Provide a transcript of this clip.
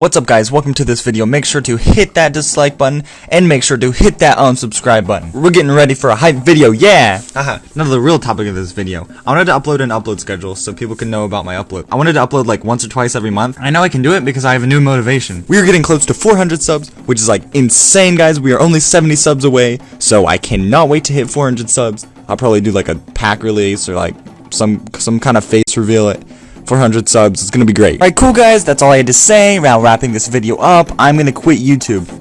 What's up guys, welcome to this video. Make sure to hit that dislike button and make sure to hit that unsubscribe button. We're getting ready for a hype video, yeah! Haha, now the real topic of this video. I wanted to upload an upload schedule so people can know about my upload. I wanted to upload like once or twice every month. I know I can do it because I have a new motivation. We are getting close to 400 subs, which is like insane guys. We are only 70 subs away, so I cannot wait to hit 400 subs. I'll probably do like a pack release or like some some kind of face reveal it. 400 subs. It's gonna be great. Alright, cool guys. That's all I had to say. Now wrapping this video up, I'm gonna quit YouTube.